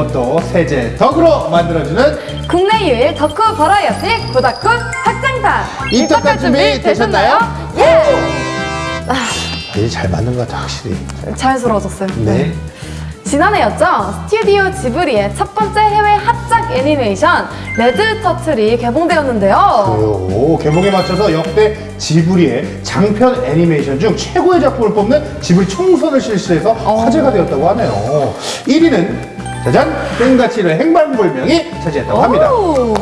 알못도 세젤덕으로 만들어주는 국내 유일 덕후 버라이어티 고다쿠 확장판 입덕할 준비 되셨나요? 예! 이제 잘 맞는 것 같아 확실히 자연스러워졌어요. 네. 지난해였죠. 스튜디오 지브리의 첫 번째 해외 합작 애니메이션 Red Turtle이 개봉되었는데요. 오, 개봉에 맞춰서 역대 지브리의 장편 애니메이션 중 최고의 작품을 뽑는 지브리 총선을 실시해서 화제가 되었다고 하네요 1위는 짜잔 센과 치히로의 행방불명이 차지했다고 합니다 오.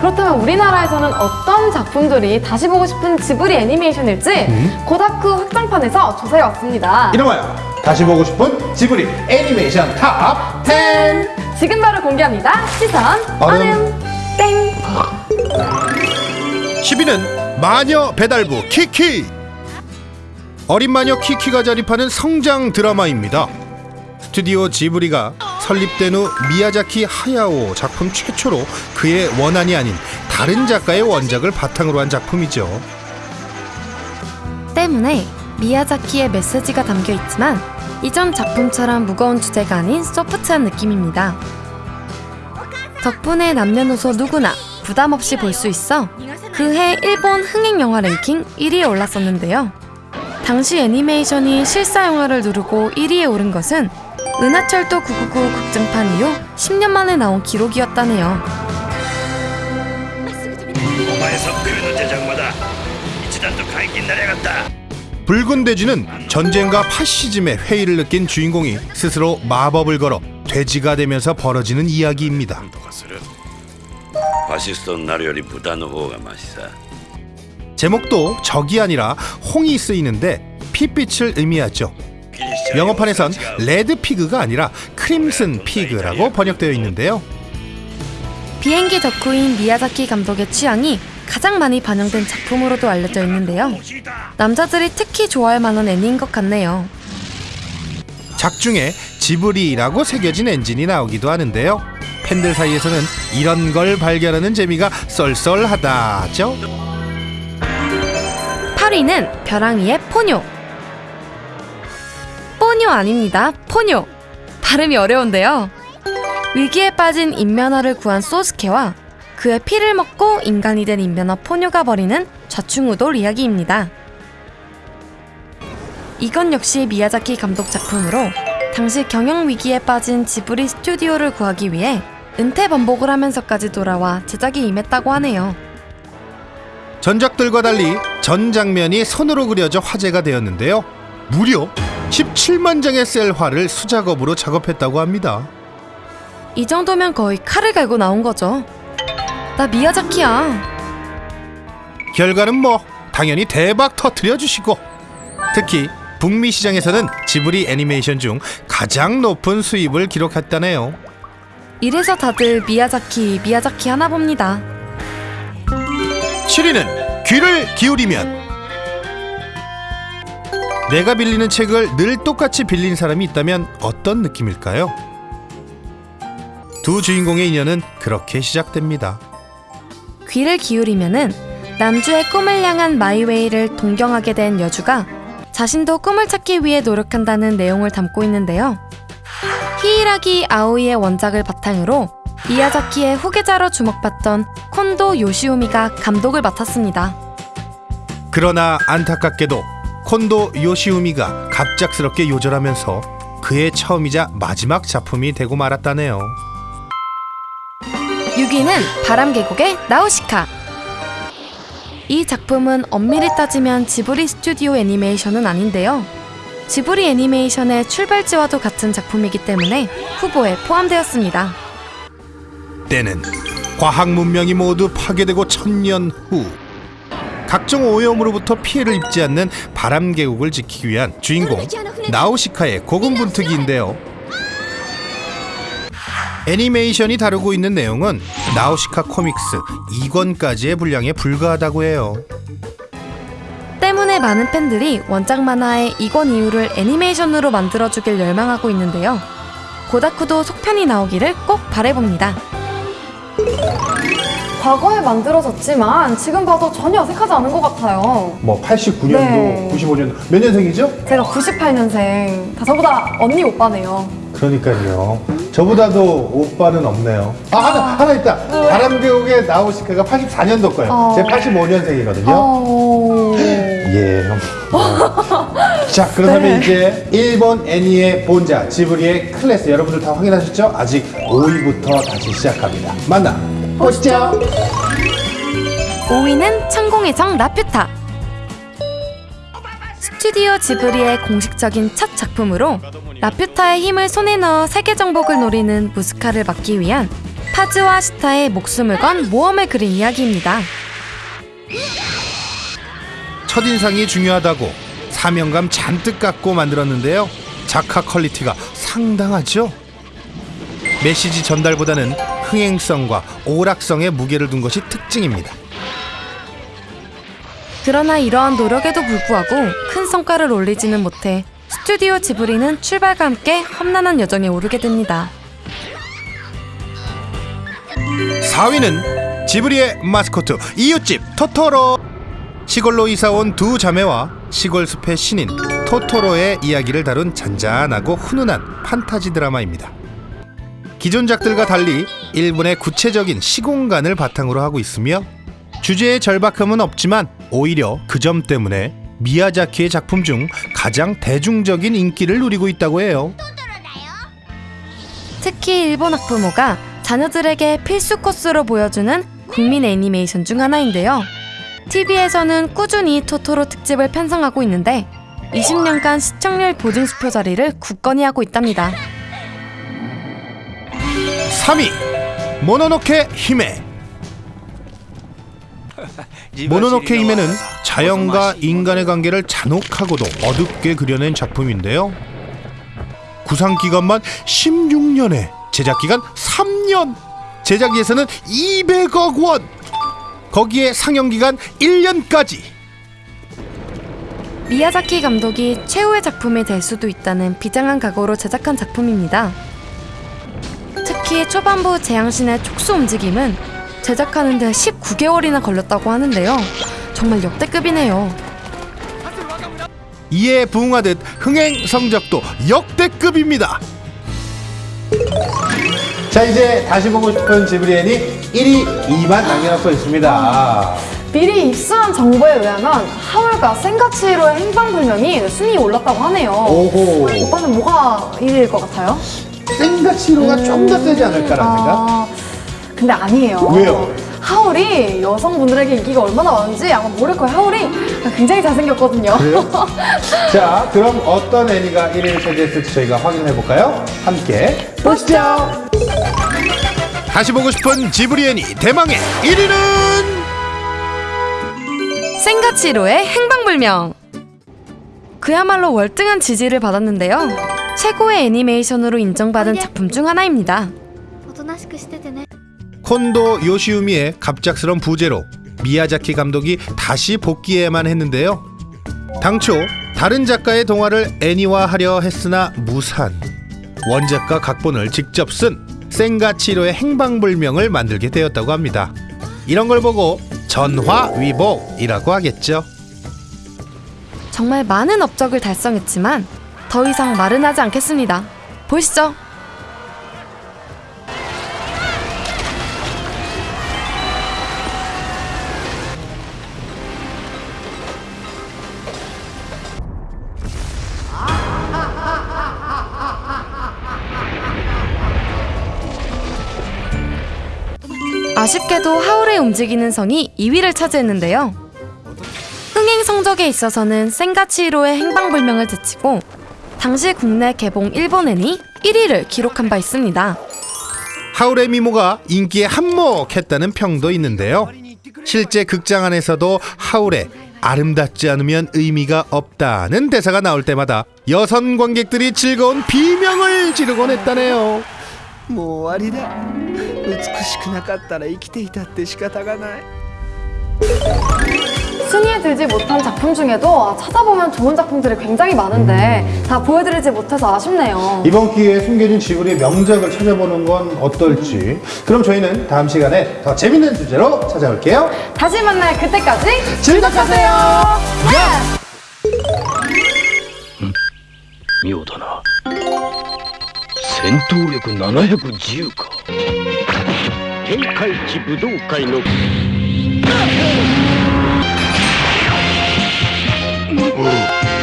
그렇다면 우리나라에서는 어떤 작품들이 다시 보고 싶은 지브리 애니메이션일지 고다쿠 확장판에서 조사해왔습니다. 이름하여 다시 보고 싶은 지브리 애니메이션 top 10! 지금 바로 공개합니다. 시선 얼음. 얼음 땡. 10위는 마녀 배달부 키키 어린 마녀 키키가 자립하는 성장 드라마입니다 스튜디오 지브리가 설립된 후 미야자키 하야오 작품 최초로 그의 원한이 아닌 다른 작가의 원작을 바탕으로 한 작품이죠 때문에 미야자키의 메시지가 담겨 있지만 이전 작품처럼 무거운 주제가 아닌 소프트한 느낌입니다. 덕분에 남녀노소 누구나 부담 없이 볼 수 있어 그해 일본 흥행 영화 랭킹 1위에 올랐었는데요. 당시 애니메이션이 실사 영화를 누르고 1위에 오른 것은 은하철도 999 국정판 이후 10년 만에 나온 기록이었다네요. 붉은 돼지는 전쟁과 파시즘의 회의를 느낀 주인공이 스스로 마법을 걸어 돼지가 되면서 벌어지는 이야기입니다. 파시스트 보단 호가 맛있어. 제목도 적이 아니라 홍이 쓰이는데 핏빛을 의미하죠. 영어판에선 Red Pig가 아니라 Crimson Pig라고 번역되어 있는데요. 비행기 덕후인 미야자키 감독의 취향이 가장 많이 반영된 작품으로도 알려져 있는데요. 남자들이 특히 좋아할 만한 애니인 것 같네요. 작중에 지브리라고 새겨진 엔진이 나오기도 하는데요. 팬들 사이에서는 이런 걸 발견하는 재미가 썰썰하다죠. 8위는 벼랑이의 포뇨. 포뇨 아닙니다. 포뇨. 발음이 어려운데요. 위기에 빠진 인면허를 구한 소스케와 그의 피를 먹고 인간이 된 인면허 포뇨가 벌이는 좌충우돌 이야기입니다. 이건 역시 미야자키 감독 작품으로 당시 경영 위기에 빠진 지브리 스튜디오를 구하기 위해 은퇴 번복을 하면서까지 돌아와 제작에 임했다고 하네요. 전작들과 달리 전 장면이 손으로 그려져 화제가 되었는데요. 무려 17만 장의 셀화를 수작업으로 작업했다고 합니다. 이 정도면 거의 칼을 갈고 나온 거죠. 나 미야자키야. 결과는 뭐 당연히 대박 터트려 주시고 특히 북미 시장에서는 지브리 애니메이션 중 가장 높은 수입을 기록했다네요. 이래서 다들 미야자키, 미야자키 하나 봅니다. 7위는 귀를 기울이면 내가 빌리는 책을 늘 똑같이 빌린 사람이 있다면 어떤 느낌일까요? 두 주인공의 인연은 그렇게 시작됩니다. 귀를 기울이면은 남주의 꿈을 향한 마이웨이를 동경하게 된 여주가 자신도 꿈을 찾기 위해 노력한다는 내용을 담고 있는데요. 히이라기 아오이의 원작을 바탕으로 미야자키의 후계자로 주목받던 콘도 요시오미가 감독을 맡았습니다. 그러나 안타깝게도 콘도 요시우미가 갑작스럽게 요절하면서 그의 처음이자 마지막 작품이 되고 말았다네요. 6위는 바람계곡의 나우시카. 이 작품은 엄밀히 따지면 지브리 스튜디오 애니메이션은 아닌데요. 지브리 애니메이션의 출발지와도 같은 작품이기 때문에 후보에 포함되었습니다. 때는 과학 문명이 모두 파괴되고 천년 후 각종 오염으로부터 피해를 입지 않는 바람 계곡을 지키기 위한 주인공 나우시카의 고군분투기인데요. 애니메이션이 다루고 있는 내용은 나우시카 코믹스 2권까지의 분량에 불과하다고 해요. 때문에 많은 팬들이 원작 만화의 이권 이후를 애니메이션으로 만들어주길 열망하고 있는데요. 고다쿠도 속편이 나오기를 꼭 바래봅니다. 과거에 만들어졌지만 지금 봐도 전혀 어색하지 않은 것 같아요. 뭐 89년도, 네. 95년도 몇 년생이죠? 제가 98년생. 다 저보다 언니 오빠네요. 그러니까요 저보다도 오빠는 없네요. 아, 하나, 하나 있다. 바람계곡에 나오신 그가 84년도 거예요. 어. 제 85년생이거든요. 어... 예. 자, 그렇다면 이제 일본 애니의 본자 지브리의 클래스 여러분들 다 확인하셨죠? 아직 5위부터 다시 시작합니다. 만나 보시죠. 5위는 천공의 정 라퓨타. 스튜디오 지브리의 공식적인 첫 작품으로 라퓨타의 힘을 손에 넣어 세계 정복을 노리는 무스카를 막기 위한 파즈와 시타의 목숨을 건 모험을 그린 이야기입니다. 첫인상이 중요하다고 사명감 잔뜩 갖고 만들었는데요. 작화 quality가 상당하죠. 메시지 전달보다는 흥행성과 오락성에 무게를 둔 것이 특징입니다. 그러나 이러한 노력에도 불구하고 큰 성과를 올리지는 못해 스튜디오 지브리는 출발과 함께 험난한 여정에 오르게 됩니다. 4위는 지브리의 마스코트 이웃집 토토로 시골로 이사온 두 자매와 시골 숲의 신인 토토로의 이야기를 다룬 잔잔하고 훈훈한 판타지 드라마입니다. 기존작들과 달리 일본의 구체적인 시공간을 바탕으로 하고 있으며 주제의 절박함은 없지만 오히려 그 점 때문에 미야자키의 작품 중 가장 대중적인 인기를 누리고 있다고 해요. 특히 일본 학부모가 자녀들에게 필수 코스로 보여주는 국민 애니메이션 중 하나인데요. TV에서는 꾸준히 토토로 특집을 편성하고 있는데 20년간 시청률 보증 수표 자리를 굳건히 하고 있답니다. 3위 모노노케 히메 모노노케 히메는 자연과 인간의 관계를 잔혹하고도 어둡게 그려낸 작품인데요. 구상 기간만 16년에 제작 기간 3년. 제작 예산은 200억 원. 거기에 상영 기간 1년까지. 미야자키 감독이 최후의 작품이 될 수도 있다는 비장한 각오로 제작한 작품입니다. 특히 초반부 재앙신의 촉수 움직임은 제작하는 데 19개월이나 걸렸다고 하는데요. 정말 역대급이네요. 이에 부응하듯 흥행 성적도 역대급입니다. 자, 이제 다시 보고 싶은 지브리 애니 1위, 2위만 남겨놓고 있습니다. 미리 입수한 정보에 의하면 하울과 센가치히로의 행방불명이 순위에 올랐다고 하네요. 오호. 오빠는 뭐가 1위일 것 같아요? 생가치로가 좀더 세지 않을까라는 생각? 아, 근데 아니에요. 왜요? 하울이 여성분들에게 인기가 얼마나 많은지 아마 모를 거예요. 하울이 굉장히 잘생겼거든요. 자, 그럼 어떤 애니가 1위를 차지했을지 저희가 확인해 볼까요? 함께 보시죠. 다시 보고 싶은 지브리 애니 대망의 1위는 생가치로의 행방불명. 그야말로 월등한 지지를 받았는데요. 최고의 애니메이션으로 인정받은 작품 중 하나입니다. 콘도 요시우미의 갑작스런 부재로 미야자키 감독이 다시 복귀해야만 했는데요. 당초 다른 작가의 동화를 애니화하려 했으나 무산. 원작과 각본을 직접 쓴 생가치로의 행방불명을 만들게 되었다고 합니다. 이런 걸 보고 전화위복이라고 하겠죠. 정말 많은 업적을 달성했지만 더 이상 말은 하지 않겠습니다. 보시죠. 아쉽게도 하울의 움직이는 성이 2위를 차지했는데요. 흥행 성적에 있어서는 센가치히로의 행방불명을 제치고 당시 국내 개봉 일본 애니 1위를 기록한 바 있습니다. 하울의 미모가 인기에 한몫했다는 평도 있는데요. 실제 극장 안에서도 하울의 아름답지 않으면 의미가 없다는 대사가 나올 때마다 여성 관객들이 즐거운 비명을 지르곤 했다네요. もう終わりだ美しくなかったら生きていたって仕方がない 순위에 들지 못한 작품 중에도 아, 찾아보면 좋은 작품들이 굉장히 많은데 다 보여드리지 못해서 아쉽네요. 이번 기회에 숨겨진 지브리의 명작을 찾아보는 건 어떨지. 그럼 저희는 다음 시간에 더 재밌는 주제로 찾아올게요. 다시 만날 그때까지 즐겁하세요. 妙だな 戦闘力710か天下一武道会の Uhul.